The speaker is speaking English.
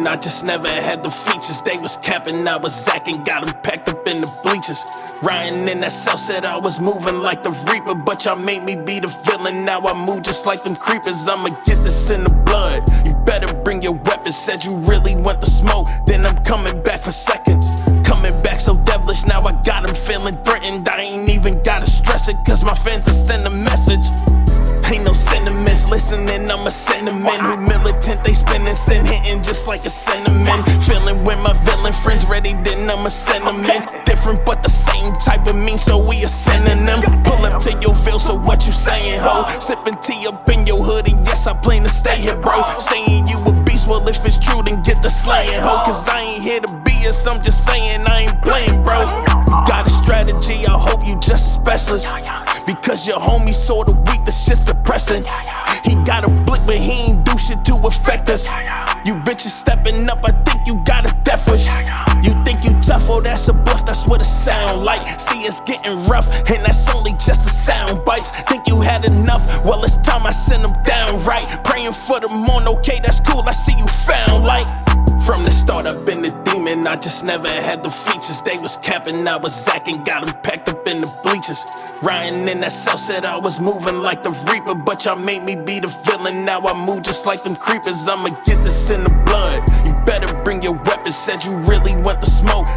just never had the features. They was capping, I was acting, got them packed up in the bleachers. Ryan in that cell said I was moving like the Reaper, but y'all made me be the villain. Now I move just like them creepers. I'ma get this in the blood. You better bring your weapons. Said you really want the smoke, then I'm coming back for seconds. Coming back so devilish, now I got him feeling threatened. I ain't even gotta stress it, cause my fans listening, I'm a sentiment who militant. They spinning, sin hitting just like a sentiment. Feeling with my villain friends ready, then I'm a sentiment. Different but the same type of mean, so we a synonym. Pull up to your veil, so what you saying, ho? Sipping tea up in your hood, and yes, I plan to stay here, bro. Saying you a beast, well, if it's true, then get the slaying, ho. Cause I ain't here to be us, I'm just saying I ain't playing, bro. Got a strategy, I hope you just a specialist. Because your homie sorta weak, that's just depressing. He got a blick, but he ain't do shit to affect us. You bitches stepping up, I think you got a death wish. You think you tough, oh, that's a bluff, that's what it sound like. See, it's getting rough, and that's only just the sound bites. Think you had enough? Well, it's time I send them down right. Praying for the morn, okay, that's cool, I see you found like. From the start, I've been a demon. I just never had the features. They was capping, I was acting, got them packed up in the bleachers. Ryan in that cell said I was moving like the Reaper, but y'all made me be the villain. Now I move just like them creepers. I'ma get this in the blood. You better bring your weapons. Said you really want the smoke,